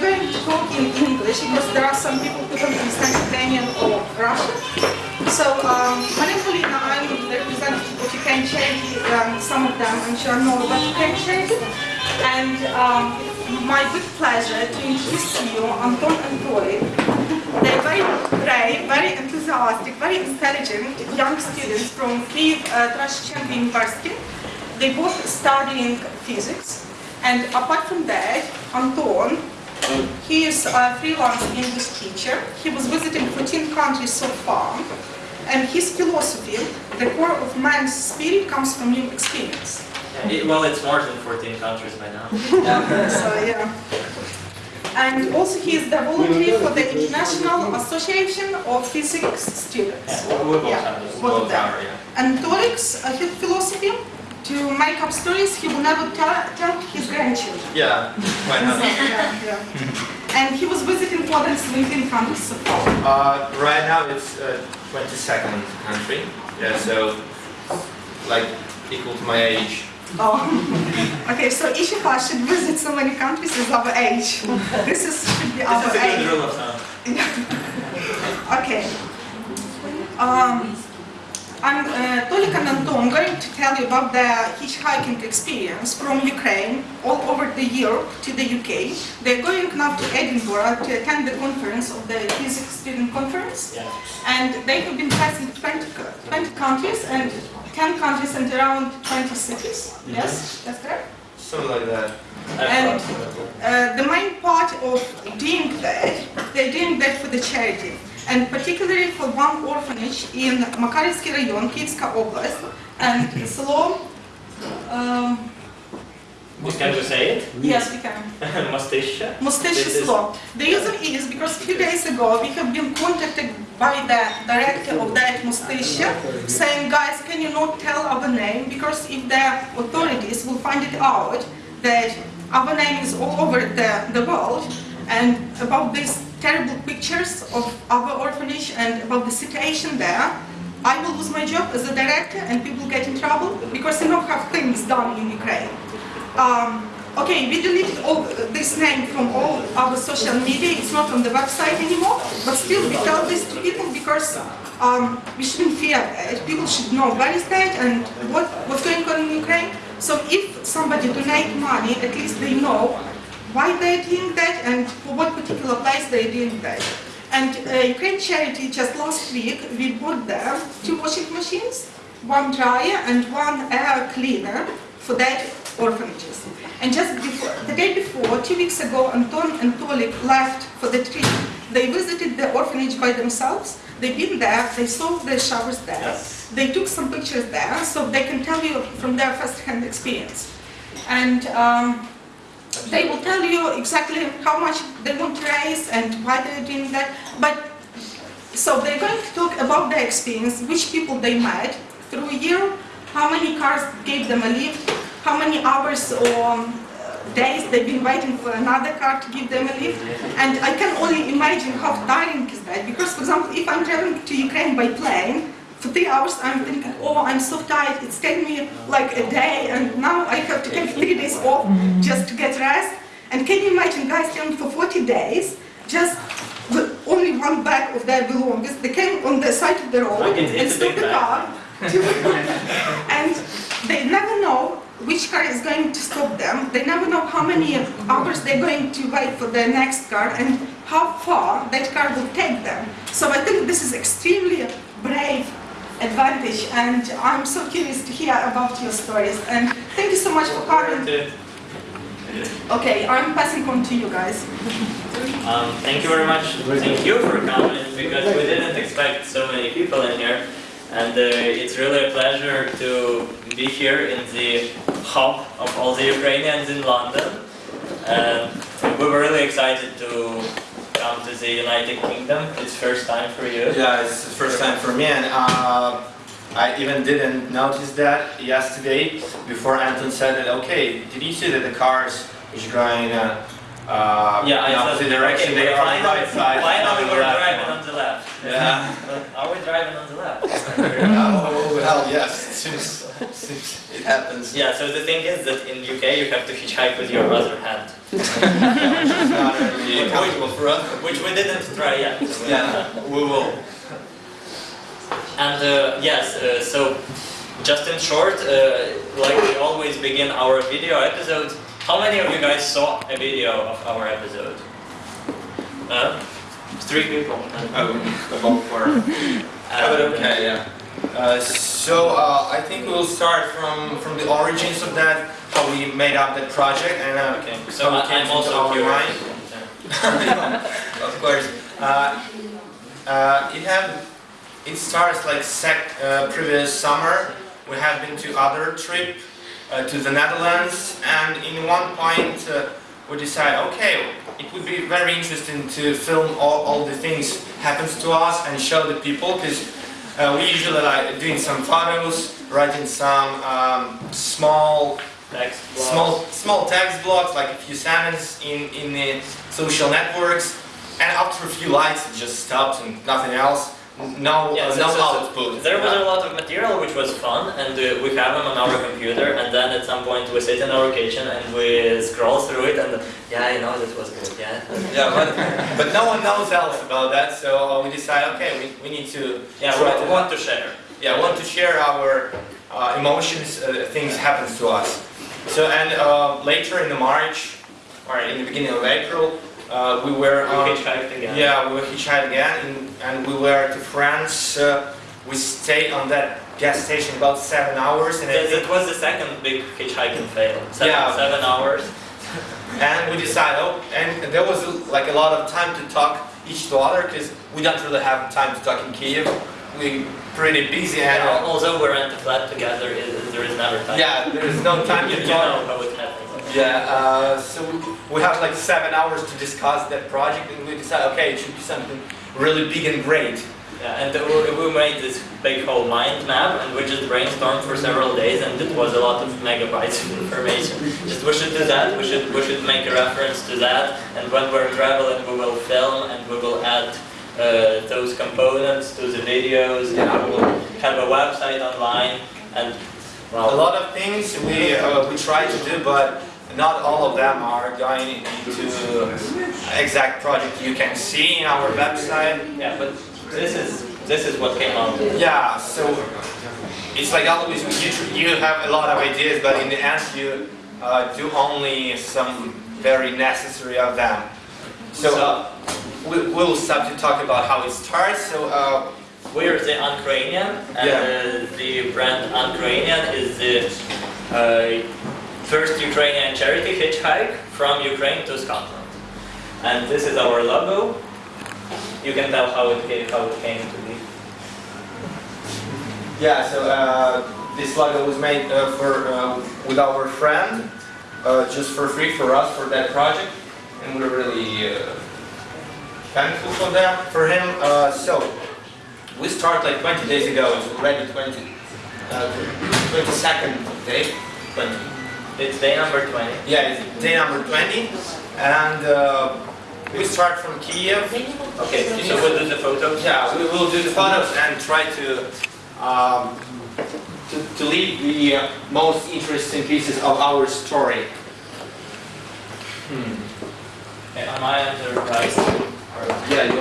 we're going to talk in English because there are some people who don't understand Ukrainian or Russian. So, um, my name is Polina, I'm the representative of Ukraine Charity, um, some of them I'm sure know about Ukraine Charity. And um, my good pleasure to introduce to you Anton and Tolik. They're very brave, very enthusiastic, very intelligent young students from Kyiv uh, University. They both studying physics. And apart from that, Anton, he is a freelance English teacher. He was visiting 14 countries so far. And his philosophy, the core of man's spirit comes from new experience. It- well, it's more than 14 countries by now. So yeah. And also he is the volunteer for the International Association of Physics Students. Yeah, we both Yeah, have this. both of them. are, yeah. And Tolik's uh, his philosophy, to make up stories he will never tell, tell his grandchildren. Yeah, why not? Yeah, yeah. And he was visiting more than 17 countries so far. Uh, right now it's uh, 22nd country. Yeah, so like equal to my age. Oh. Okay, so each of us should visit so many countries as our age. This is should be our This is a good age. rule of thumb. Okay. Um, I'm uh, Tolik and Anton going to tell you about the hitchhiking experience from Ukraine all over the Europe to the UK. They're going now to Edinburgh to attend the conference of the Physics Student Conference. Yeah. And they have been passing 20, 20 countries and 10 countries and around 20 cities. Yes, that's correct? Something like that. And uh, the main part of doing that, they're doing that for the charity and particularly for one orphanage in Makarivsky rayon, Kyivska Oblast, and Slo... Um, we can we say it? Yes, we can. Mustache? Mustache Slo. The reason is because a few days ago we have been contacted by the director of that Mustache saying, guys, can you not tell our name? Because if the authorities will find it out that our name is all over the, the world and about this terrible pictures of our orphanage and about the situation there, I will lose my job as a director and people get in trouble because they don't have things done in Ukraine. Um, okay, we deleted all this name from all our social media. It's not on the website anymore, but still we tell this to people because um, we shouldn't fear. People should know where is that and what, what's going on in Ukraine. So if somebody donate money, at least they know why they're doing that and for what particular place they're doing that. And uh, Ukraine Charity just last week we bought them two washing machines, one dryer and one air cleaner for that orphanages. And just before, the day before, two weeks ago, Anton and Tolik left for the trip. They visited the orphanage by themselves. They've been there, they saw the showers there. Yes. They took some pictures there, so they can tell you from their first-hand experience. And um, they will tell you exactly how much they want to raise and why they're doing that. But so they're going to talk about their experience, which people they met through a year, how many cars gave them a lift, how many hours or um, days they've been waiting for another car to give them a lift. And I can only imagine how tiring is that. Because, for example, if I'm traveling to Ukraine by plane, for three hours I'm thinking, oh, I'm so tired, it's taken me like a day, and now I have to take three days off just to get rest. And can you imagine guys traveling for 40 days, just with only one bag of their belongings? They came on the side of the road it's- and stopped the car, and they never know which car is going to stop them. They never know how many hours they're going to wait for the next car and how far that car will take them. So I think this is extremely brave advantage and I'm so curious to hear about your stories and thank you so much for coming. Okay, I'm passing on to you guys. Um, thank you very much. Thank you for coming because we didn't expect so many people in here. And uh, it's really a pleasure to be here in the hub of all the Ukrainians in London. And we were really excited to come to the United Kingdom. It's first time for you. Yeah, it's the first time for me, and uh, I even didn't notice that yesterday before Anton said it. Okay, did you see that the cars is going uh, uh, Yeah, in said, opposite direction? okay, they are on the right side. finally not we're left driving one. on the left. Yeah. Are we driving on the left? oh well, yes. It seems, seems it happens. Yeah, so the thing is that in UK you have to hitchhike with your other hand. not really comfortable for us. which we didn't try yet. Yeah, we will. And uh, yes, uh, so just in short, uh, like we always begin our video episodes, how many of you guys saw a video of our episode? Uh, three people. Oh, about four. But okay, yeah. Uh, so uh, I think we'll start from from the origins of that, how we made up that project, and uh, Okay, so how I- it came I'm also curious. mind. of course. Uh, uh, it had it starts like sec, uh, previous summer. We have been to other trip uh, to the Netherlands, and in one point uh, we decide, okay, it would be very interesting to film all, all the things happens to us and show the people because uh, we usually like doing some photos, writing some um, small Text small small text blocks, like a few sentences in in the social networks, and after a few likes, it just stops and nothing else. No, Yeah, uh, so- no so- output. There was a lot of material which was fun, and uh, we have them on our computer. And then at some point we sit in our kitchen and we scroll through it, and yeah, I know that was good. Yeah, yeah, but, but no one knows else about that, so uh, we decide, okay, we, we need to yeah, we to want to share. yeah, want to share our uh, emotions, uh, things happens to us. So and uh, later in the March or in the beginning of April, uh, we were We hitchhiked again. Yeah, we were hitchhiked again, and, and we were to France. Uh, we stayed on that gas station about seven hours, and, I That, think, that was the second big hitchhiking fail. Seven, Yeah. seven hours. and we decided. Oh, and there was like a lot of time to talk each to other because we don't really have time to talk in Kiev. We pretty busy, and Al- uh, Although we rent a flat together, it, there is never time. yeah, there is no time you, to you talk. know how it happens. Yeah, uh, so we have like seven hours to discuss that project, and we decided, okay, it should be something really big and great. Yeah, and we, we made this big whole mind map, and we just brainstormed for several days, and it was a lot of megabytes of information. Just we should do that. We should we should make a reference to that, and when we're traveling, we will film and we will add uh, those components to the videos. And we will have a website online, and A lot of things we uh, we try to do, but not all of them are going into exact project you can see in our website. yeah, but this is this is what came out. Yeah, so it's like always you you have a lot of ideas, but in the end you uh, do only some very necessary of them. So uh, we we'll start to talk about how it starts. So. Uh, We're the Ukrainian, and Yeah. uh, the brand Ukrainian is the uh, first Ukrainian charity hitchhike from Ukraine to Scotland. And this is our logo. You can tell how it came, how it came to be. Yeah, so uh, this logo was made uh, for uh, with our friend, uh, just for free for us for that project, and we're really uh, thankful for them for him. Uh, so we start like 20 days ago. It's already 20, uh, 22nd day. 20. It's day number 20. Yeah, it's day number 20, and uh, we start from Kiev. Okay, so we'll do the photos. Yeah, we will do the photos and try to um, to, to leave the uh, most interesting pieces of our story. Okay, on my end, they're. Yeah, you